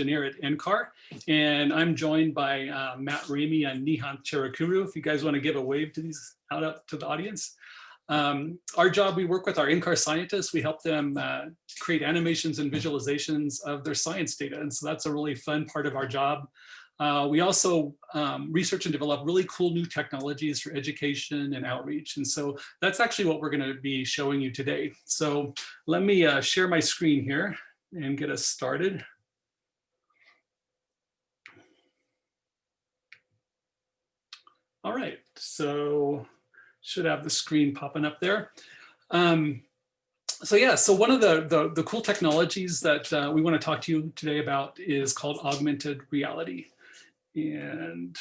engineer at NCAR, and I'm joined by uh, Matt Rehme and Nihant Cherukuru. If you guys want to give a wave to these out up to the audience. Um, our job, we work with our NCAR scientists. We help them uh, create animations and visualizations of their science data. And so that's a really fun part of our job. Uh, we also um, research and develop really cool new technologies for education and outreach. And so that's actually what we're going to be showing you today. So let me uh, share my screen here and get us started. All right, so should have the screen popping up there. Um, so yeah, so one of the, the, the cool technologies that uh, we want to talk to you today about is called augmented reality. And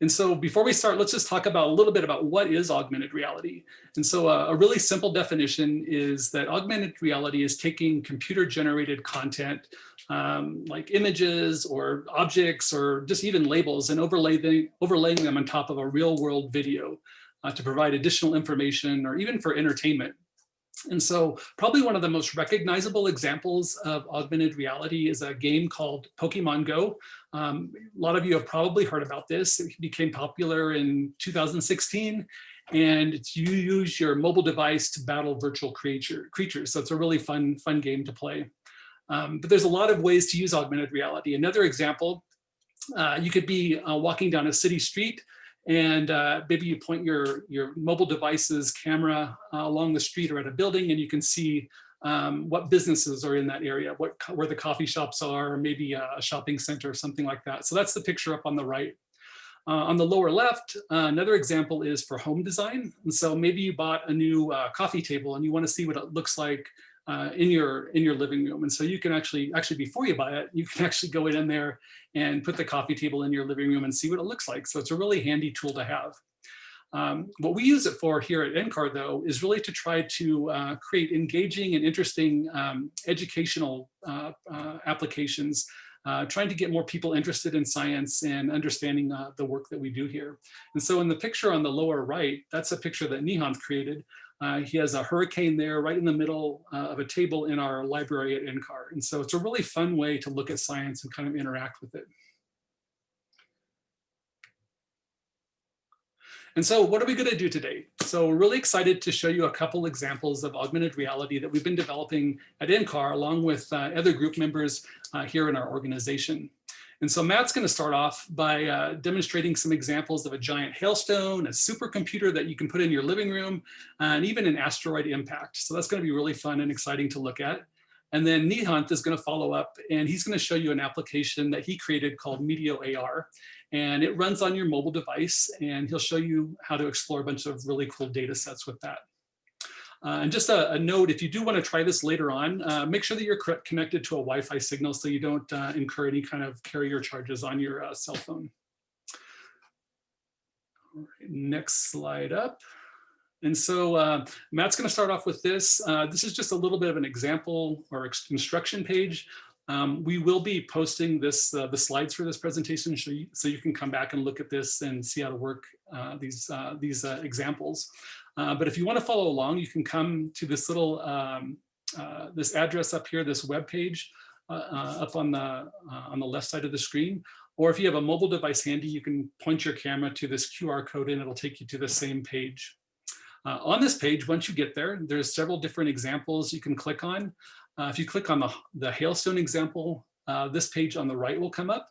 and so before we start, let's just talk about a little bit about what is augmented reality. And so a, uh, a really simple definition is that augmented reality is taking computer generated content um, like images or objects or just even labels and overlaying, overlaying them on top of a real world video uh, to provide additional information or even for entertainment. And so probably one of the most recognizable examples of augmented reality is a game called Pokemon Go. Um, a lot of you have probably heard about this. It became popular in 2016 and you use your mobile device to battle virtual creature, creatures. So it's a really fun, fun game to play. Um, but there's a lot of ways to use augmented reality. Another example, uh, you could be uh, walking down a city street and uh, maybe you point your, your mobile device's camera uh, along the street or at a building and you can see um, what businesses are in that area, what where the coffee shops are, or maybe a shopping center or something like that. So that's the picture up on the right. Uh, on the lower left, uh, another example is for home design. And so maybe you bought a new uh, coffee table and you want to see what it looks like uh, in your in your living room. And so you can actually, actually before you buy it, you can actually go in there and put the coffee table in your living room and see what it looks like. So it's a really handy tool to have. Um, what we use it for here at NCAR though is really to try to uh, create engaging and interesting um, educational uh, uh, applications uh, trying to get more people interested in science and understanding uh, the work that we do here. And so in the picture on the lower right, that's a picture that Nihant created. Uh, he has a hurricane there right in the middle uh, of a table in our library at NCAR. And so it's a really fun way to look at science and kind of interact with it. And so what are we going to do today? So we're really excited to show you a couple examples of augmented reality that we've been developing at NCAR along with uh, other group members uh, here in our organization. And so Matt's going to start off by uh, demonstrating some examples of a giant hailstone, a supercomputer that you can put in your living room, and even an asteroid impact. So that's going to be really fun and exciting to look at. And then Nihant is going to follow up and he's going to show you an application that he created called Meteo AR. And it runs on your mobile device and he'll show you how to explore a bunch of really cool data sets with that. Uh, and just a, a, note, if you do want to try this later on, uh, make sure that you're connected to a Wi-Fi signal so you don't uh, incur any kind of carrier charges on your uh, cell phone. next slide up. And so uh, Matt's going to start off with this. Uh, this is just a little bit of an example or instruction page. Um, we will be posting this the slides for this presentation so you, so you can come back and look at this and see how to work these, these examples. Uh, but if you want to follow along, you can come to this little, um, uh, this address up here, this web page uh, uh up on the, uh, on the left side of the screen. Or if you have a mobile device handy, you can point your camera to this QR code and it'll take you to the same page. on this page, once you get there, there's several different examples you can click on. If you click on the, the hailstone example, this page on the right will come up.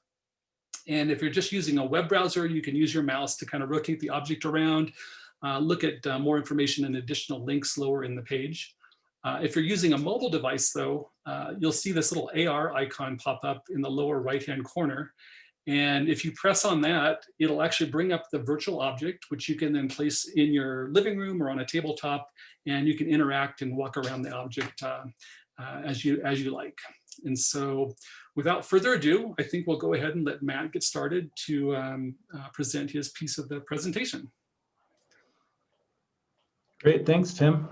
And if you're just using a web browser, you can use your mouse to kind of rotate the object around uh, look at uh, more information and additional links lower in the page. Uh, if you're using a mobile device though, uh, you'll see this little AR icon pop up in the lower right-hand corner. And if you press on that, it'll actually bring up the virtual object, which you can then place in your living room or on a tabletop, and you can interact and walk around the object uh, uh, as, you, as you like. And so without further ado, I think we'll go ahead and let Matt get started to um, present his piece of the presentation. Great, thanks, Tim.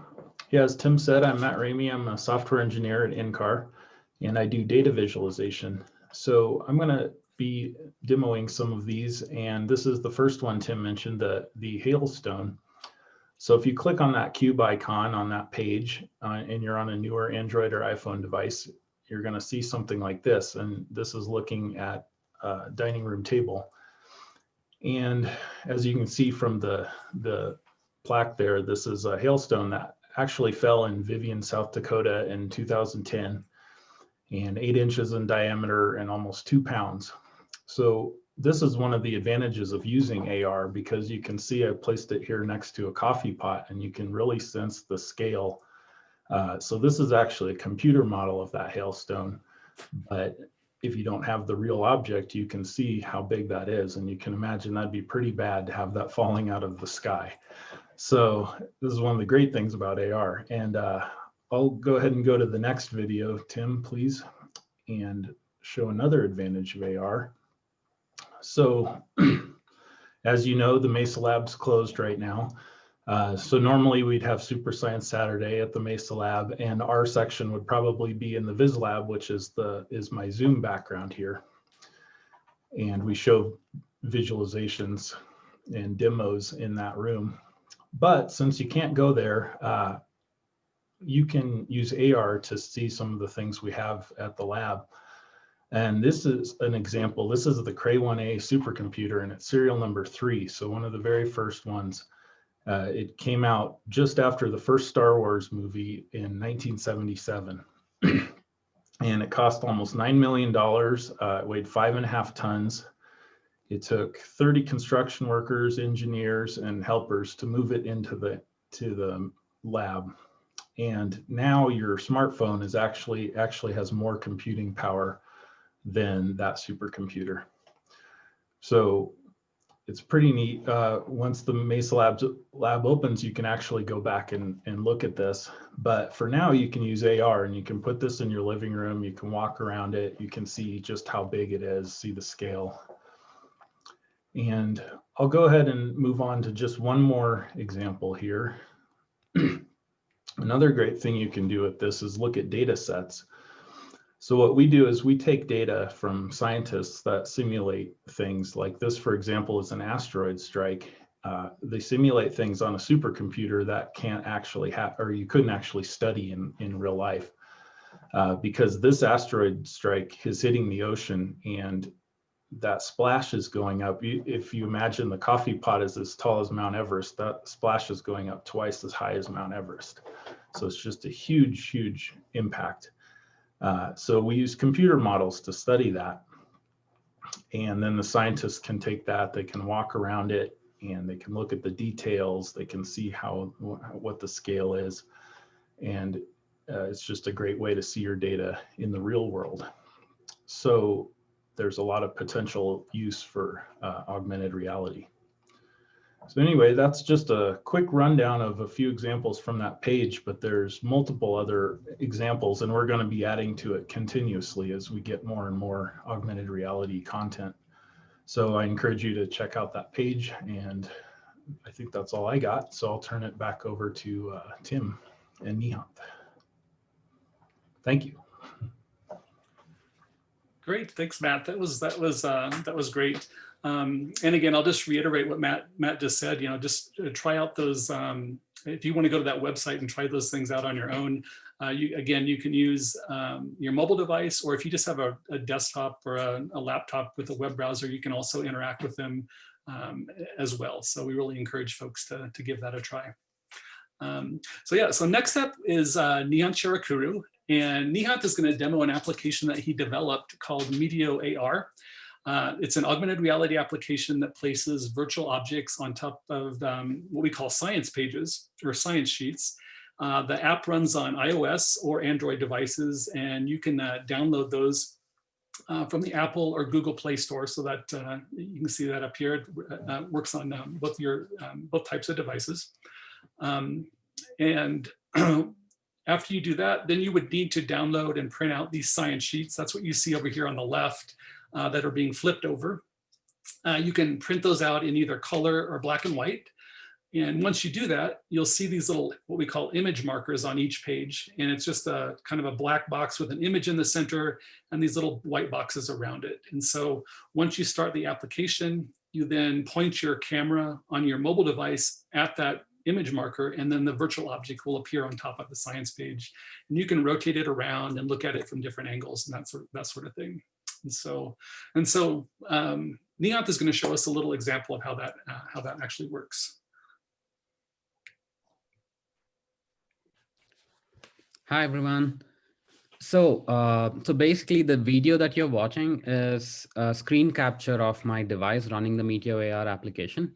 Yeah, as Tim said, I'm Matt Rehme. I'm a software engineer at NCAR, and I do data visualization. So I'm going to be demoing some of these, and this is the first one Tim mentioned, the, the hailstone. So if you click on that cube icon on that page, uh, and you're on a newer Android or iPhone device, you're going to see something like this. And this is looking at a dining room table. And as you can see from the, the plaque there, this is a hailstone that actually fell in Vivian, South Dakota in 2010 and eight inches in diameter and almost two pounds. So this is one of the advantages of using AR because you can see I placed it here next to a coffee pot and you can really sense the scale. Uh, so this is actually a computer model of that hailstone, but if you don't have the real object, you can see how big that is. And you can imagine that'd be pretty bad to have that falling out of the sky. So this is one of the great things about AR. And uh, I'll go ahead and go to the next video, Tim, please, and show another advantage of AR. So as you know, the Mesa Lab's closed right now. Uh, so normally we'd have Super Science Saturday at the Mesa Lab and our section would probably be in the Viz Lab, which is the is my Zoom background here. And we show visualizations and demos in that room. But since you can't go there, uh, you can use AR to see some of the things we have at the lab. And this is an example. This is the Cray 1A supercomputer and it's serial number three. So one of the very first ones. Uh, it came out just after the first Star Wars movie in 1977. and it cost almost $9 million. Uh, it weighed five and a half tons. It took 30 construction workers, engineers, and helpers to move it into the to the lab. And now your smartphone is actually actually has more computing power than that supercomputer. So it's pretty neat. Uh, once the Mesa Labs, lab opens, you can actually go back and, and look at this. But for now, you can use AR and you can put this in your living room. You can walk around it. You can see just how big it is, see the scale. And I'll go ahead and move on to just one more example here. Another great thing you can do with this is look at data sets. So what we do is we take data from scientists that simulate things like this, for example, is an asteroid strike. Uh, they simulate things on a supercomputer that can't actually have, or you couldn't actually study in, in real life. Uh, because this asteroid strike is hitting the ocean and that splash is going up. If you imagine the coffee pot is as tall as Mount Everest, that splash is going up twice as high as Mount Everest. So it's just a huge, huge impact. Uh, so we use computer models to study that. And then the scientists can take that, they can walk around it and they can look at the details, they can see how what the scale is. And uh, it's just a great way to see your data in the real world. So there's a lot of potential use for uh, augmented reality. So anyway, that's just a quick rundown of a few examples from that page, but there's multiple other examples and we're going to be adding to it continuously as we get more and more augmented reality content. So I encourage you to check out that page and I think that's all I got. So I'll turn it back over to uh, Tim and Nihant. Thank you. Great, thanks, Matt. That was that was uh, that was great. Um, and again, I'll just reiterate what Matt Matt just said. You know, just uh, try out those. Um, if you want to go to that website and try those things out on your own, uh, you again you can use um, your mobile device, or if you just have a, a desktop or a, a, laptop with a web browser, you can also interact with them um, as well. So we really encourage folks to to give that a try. Um, so yeah, so next up is uh, Nihant Cherukuru, and Nihant is going to demo an application that he developed called Meteo AR. Uh, it's an augmented reality application that places virtual objects on top of um, what we call science pages or science sheets. Uh, the app runs on iOS or Android devices, and you can uh, download those uh, from the Apple or Google Play Store so that uh, you can see that up here. It uh, works on um, both your um, both types of devices. Um, and after you do that, then you would need to download and print out these science sheets. That's what you see over here on the left uh, that are being flipped over. Uh, you can print those out in either color or black and white. And once you do that, you'll see these little, what we call image markers on each page. And it's just a kind of a black box with an image in the center and these little white boxes around it. And so once you start the application, you then point your camera on your mobile device at that image marker, and then the virtual object will appear on top of the science page. And you can rotate it around and look at it from different angles and that sort of, that sort of thing. And so, and so um, is going to show us a little example of how that uh, how that actually works. Hi, everyone. So, uh, so basically the video that you're watching is a screen capture of my device running the Meteo AR application.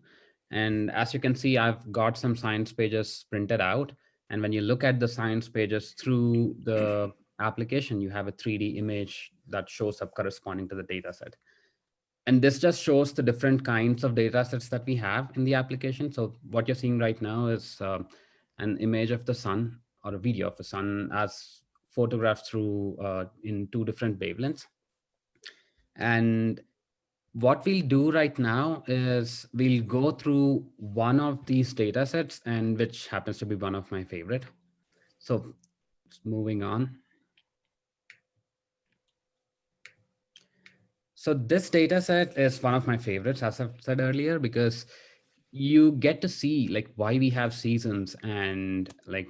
And as you can see, I've got some science pages printed out. And when you look at the science pages through the application, you have a 3D image that shows up corresponding to the data set. And this just shows the different kinds of data sets that we have in the application. So what you're seeing right now is uh, an image of the sun or a video of the sun as photographed through uh, in two different wavelengths. And what we'll do right now is we'll go through one of these data sets and which happens to be one of my favorite. So moving on. So this data set is one of my favorites, as I've said earlier, because you get to see like why we have seasons and like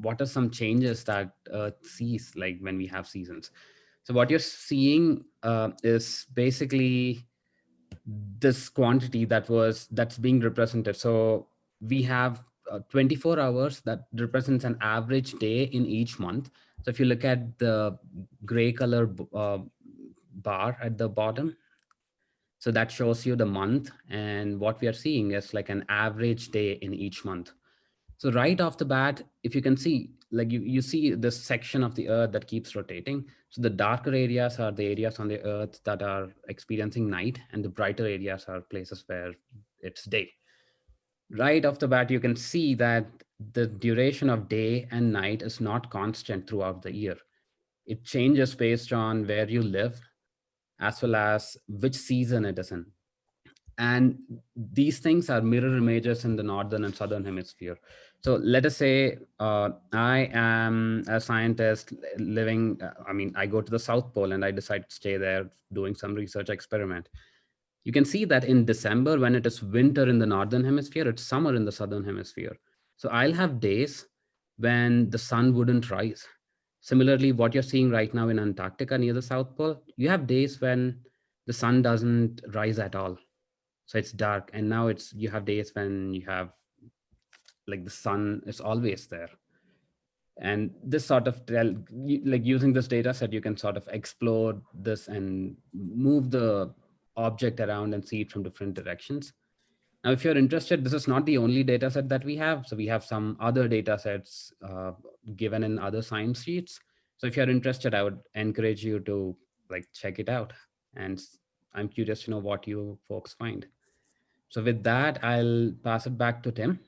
what are some changes that Earth sees like when we have seasons. So what you're seeing uh, is basically this quantity that was that's being represented. So we have uh, 24 hours that represents an average day in each month. So if you look at the gray color uh, bar at the bottom, so that shows you the month and what we are seeing is like an average day in each month. So right off the bat, if you can see, like you, you see this section of the earth that keeps rotating. So the darker areas are the areas on the earth that are experiencing night and the brighter areas are places where it's day. Right off the bat, you can see that the duration of day and night is not constant throughout the year. It changes based on where you live as well as which season it is in. And these things are mirror images in the Northern and Southern hemisphere. So let us say uh, I am a scientist living, I mean, I go to the South Pole and I decide to stay there doing some research experiment. You can see that in December, when it is winter in the Northern hemisphere, it's summer in the Southern hemisphere. So I'll have days when the sun wouldn't rise Similarly, what you're seeing right now in Antarctica near the South Pole, you have days when the sun doesn't rise at all. So it's dark. And now it's you have days when you have like the sun is always there. And this sort of tell, like using this data set, you can sort of explore this and move the object around and see it from different directions. Now, if you're interested, this is not the only data set that we have. So we have some other data sets uh, given in other science sheets. So if you're interested, I would encourage you to like check it out. And I'm curious to know what you folks find. So with that, I'll pass it back to Tim.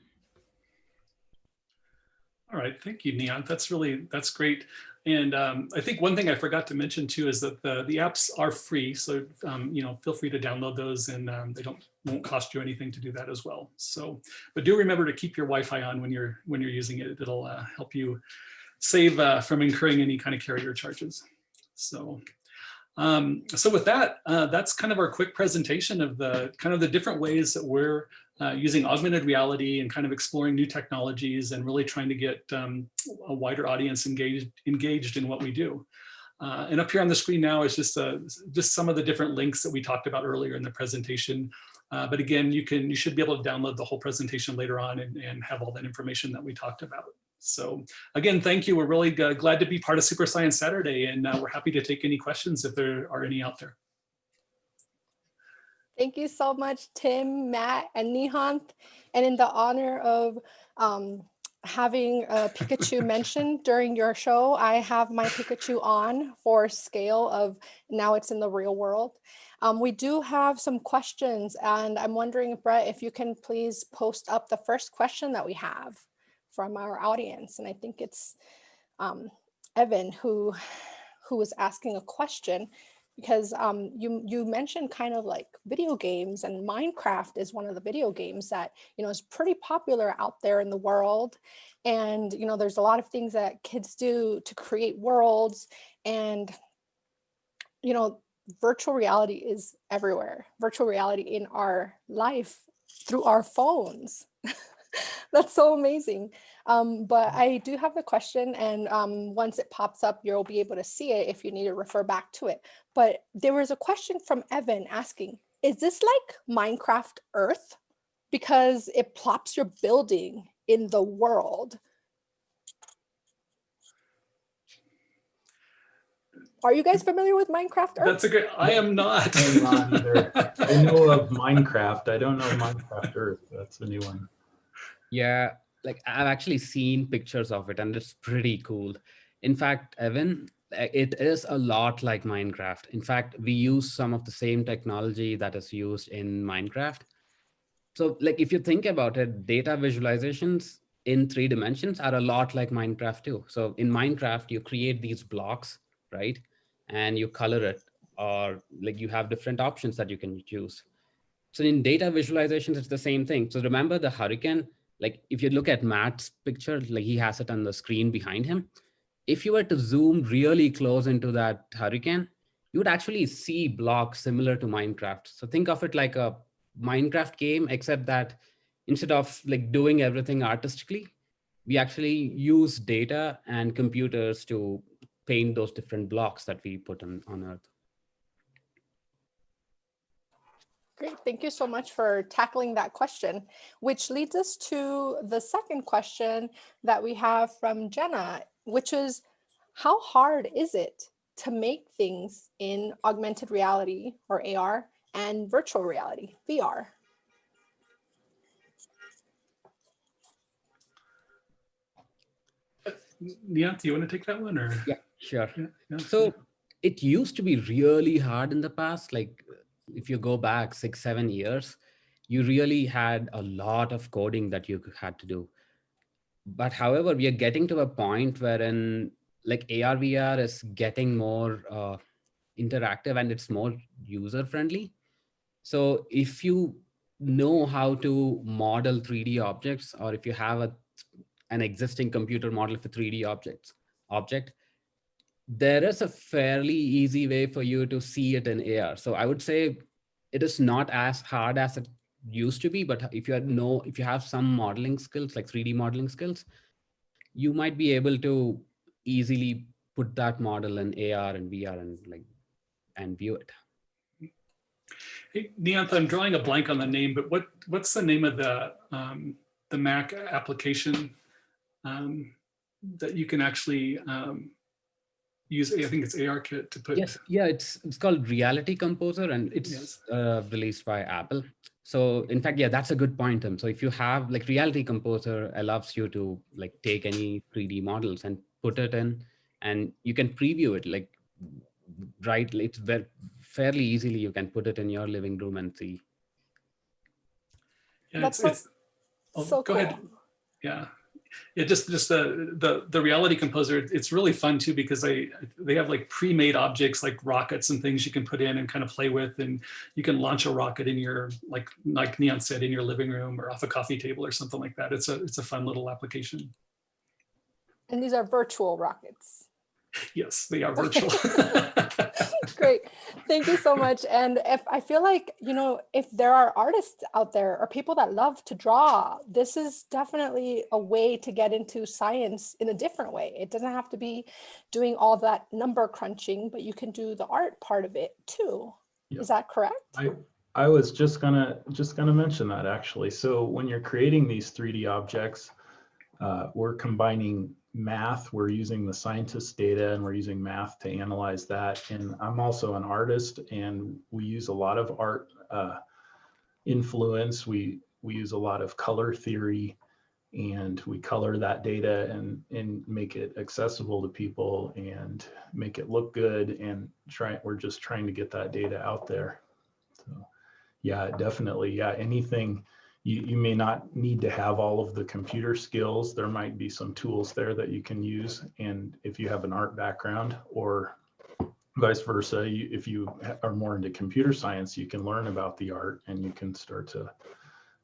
All right, thank you, Neon. That's really, that's great. And um, I think one thing I forgot to mention too is that the, the apps are free. So, um, you know, feel free to download those and um, they don't won't cost you anything to do that as well. So, but do remember to keep your Wi-Fi on when you're when you're using it. It'll uh, help you save uh, from incurring any kind of carrier charges. So, um, so with that, uh, that's kind of our quick presentation of the kind of the different ways that we're uh, using augmented reality and kind of exploring new technologies and really trying to get um, a wider audience engaged, engaged in what we do. Uh, and up here on the screen now is just, uh, just some of the different links that we talked about earlier in the presentation. Uh, but again, you can you should be able to download the whole presentation later on and, and have all that information that we talked about. So again, thank you. We're really glad to be part of Super Science Saturday and uh, we're happy to take any questions if there are any out there. Thank you so much, Tim, Matt, and Nihant. And in the honor of um, having a Pikachu mentioned during your show, I have my Pikachu on for scale of now it's in the real world. Um, we do have some questions and I'm wondering, Brett, if you can please post up the first question that we have from our audience. And I think it's um, Evan who, who was asking a question because um, you you mentioned kind of like video games and Minecraft is one of the video games that you know is pretty popular out there in the world. And you know there's a lot of things that kids do to create worlds and you know virtual reality is everywhere. Virtual reality in our life through our phones. That's so amazing. Um, but I do have the question and um, once it pops up, you'll be able to see it if you need to refer back to it. But there was a question from Evan asking, is this like Minecraft Earth? Because it plops your building in the world. Are you guys familiar with Minecraft Earth? That's a good, I am not. I'm not either. I know of Minecraft. I don't know Minecraft Earth. That's a new one. Yeah, like I've actually seen pictures of it and it's pretty cool. In fact, Evan, uh, it is a lot like Minecraft. In fact, we use some of the same technology that is used in Minecraft. So like if you think about it, data visualizations in three dimensions are a lot like Minecraft too. So in Minecraft, you create these blocks, right? And you color it or like you have different options that you can choose. So in data visualizations, it's the same thing. So remember the hurricane, like if you look at Matt's picture, like he has it on the screen behind him. If you were to zoom really close into that hurricane, you would actually see blocks similar to Minecraft. So think of it like a Minecraft game, except that instead of like doing everything artistically, we actually use data and computers to paint those different blocks that we put on, on Earth. Great, thank you so much for tackling that question, which leads us to the second question that we have from Jenna, which is how hard is it to make things in augmented reality or AR and virtual reality, VR? Yeah, uh, you want to take that one or? Yeah, sure. Yeah, yeah. So it used to be really hard in the past. Like if you go back six, seven years, you really had a lot of coding that you had to do. But however, we are getting to a point wherein like AR, VR is getting more uh, interactive and it's more user friendly. So if you know how to model 3D objects, or if you have a, an existing computer model for 3D objects, object, there is a fairly easy way for you to see it in AR. So I would say it is not as hard as it used to be, but if you know, if you have some modeling skills, like 3D modeling skills, you might be able to easily put that model in AR and VR and like, and view it. Hey, I'm drawing a blank on the name, but what, what's the name of the, um, the Mac application um, that you can actually um, use, I think it's ARKit to put. Yes, yeah, it's it's called Reality Composer and it's Yes. uh, released by Apple. So in fact, yeah, that's a good point. Tim. So if you have like Reality Composer allows you to like take any 3D models and put it in and you can preview it like right. It's very fairly easily you can put it in your living room and see. Yeah, That's it's, so- it's, oh, So go ahead. Yeah. Yeah, just just the the the reality composer. It's really fun too because they they have like pre-made objects like rockets and things you can put in and kind of play with, and you can launch a rocket in your like like Neon said in your living room or off a coffee table or something like that. It's a it's a fun little application. And these are virtual rockets. Yes, they are virtual. Great. Thank you so much. And if I feel like, you know, if there are artists out there or people that love to draw, this is definitely a way to get into science in a different way. It doesn't have to be doing all that number crunching, but you can do the art part of it too. Yeah. Is that correct? I, I was just gonna, just gonna mention that actually. So when you're creating these 3D objects, uh, we're combining math, we're using the scientist data and we're using math to analyze that. And I'm also an artist and we use a lot of art uh, influence. We, we use a lot of color theory and we color that data and, and make it accessible to people and make it look good and try, we're just trying to get that data out there. So yeah, definitely. Yeah, anything you, you may not need to have all of the computer skills. There might be some tools there that you can use. And if you have an art background or vice versa, you, if you are more into computer science, you can learn about the art and you can start to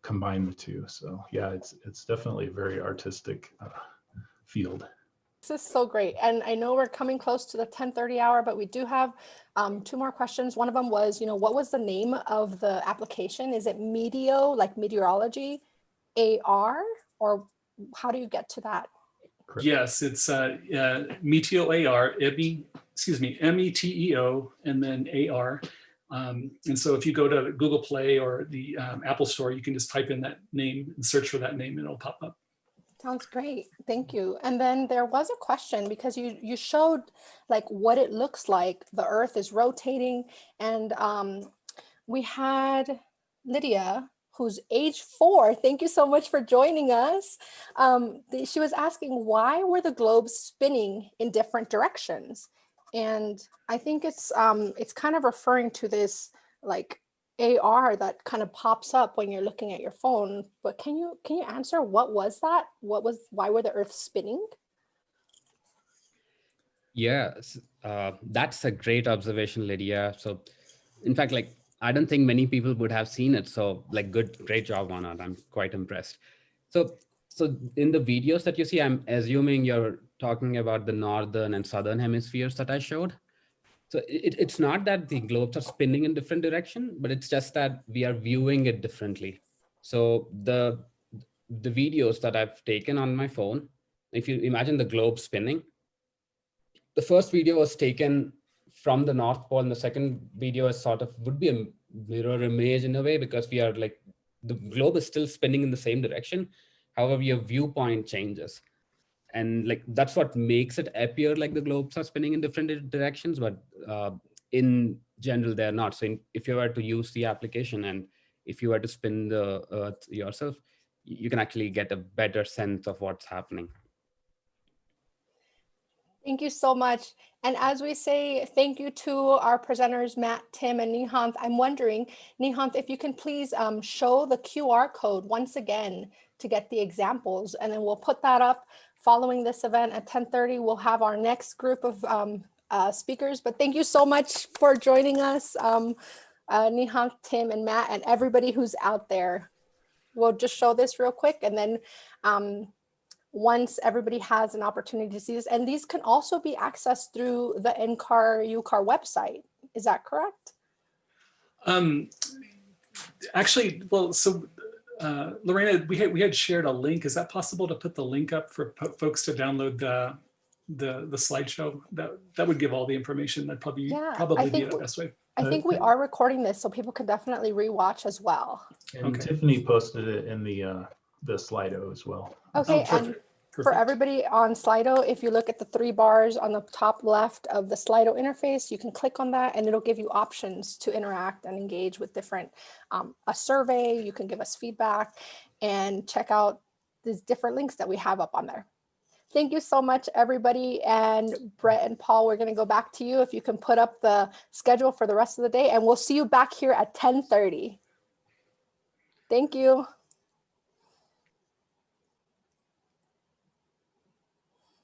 combine the two. So yeah, it's it's definitely a very artistic uh, field. This is so great. And I know we're coming close to the 1030 hour, but we do have um, two more questions. One of them was, you know, what was the name of the application? Is it Meteo, like meteorology, AR, or how do you get to that? Correct. Yes, it's uh, uh, Meteo AR, M-E- excuse me, M-E-T-E-O, and then A-R. Um, and so if you go to Google Play or the um, Apple Store, you can just type in that name and search for that name and it'll pop up. Sounds great. Thank you. And then there was a question because you you showed like what it looks like the earth is rotating and um we had Lydia who's age four. Thank you so much for joining us. Um, she was asking why were the globes spinning in different directions? And I think it's um it's kind of referring to this like AR that kind of pops up when you're looking at your phone. But can you can you answer what was that? What was why were the Earth spinning? Yes, uh, that's a great observation, Lydia. So, in fact, like I don't think many people would have seen it. So, like, good, great job on it. I'm quite impressed. So, so in the videos that you see, I'm assuming you're talking about the northern and southern hemispheres that I showed. So it, it's not that the globes are spinning in different direction, but it's just that we are viewing it differently. So the the videos that I've taken on my phone, if you imagine the globe spinning, the first video was taken from the North Pole and the second video is sort of would be a mirror image in a way because we are like the globe is still spinning in the same direction. However, your viewpoint changes. And like that's what makes it appear like the globes are spinning in different directions, but uh, in general, they're not. So in, if you were to use the application and if you were to spin the earth yourself, you can actually get a better sense of what's happening. Thank you so much. And as we say thank you to our presenters, Matt, Tim, and Nihant, I'm wondering, Nihant, if you can please um, show the QR code once again to get the examples, and then we'll put that up following this event at 10:30. We'll have our next group of um, uh, speakers, but thank you so much for joining us, um, uh, Tim, and Matt, and everybody who's out there. We'll just show this real quick, and then um, once everybody has an opportunity to see this. And these can also be accessed through the NCAR UCAR website. Is that correct? Um, actually, well, so uh, Lorena, we had we had shared a link. Is that possible to put the link up for po- folks to download the the the slideshow? That that would give all the information. That'd probably Yeah, I probably be think the best way. I think we are recording this so people can definitely rewatch as well. And Okay. Tiffany posted it in the, uh, the Slido as well. Okay, oh, and perfect. for everybody on Slido, if you look at the three bars on the top left of the Slido interface, you can click on that and it'll give you options to interact and engage with different, um, a survey, you can give us feedback and check out these different links that we have up on there. Thank you so much, everybody. And Brett and Paul, we're gonna go back to you if you can put up the schedule for the rest of the day and we'll see you back here at 10:30. Thank you.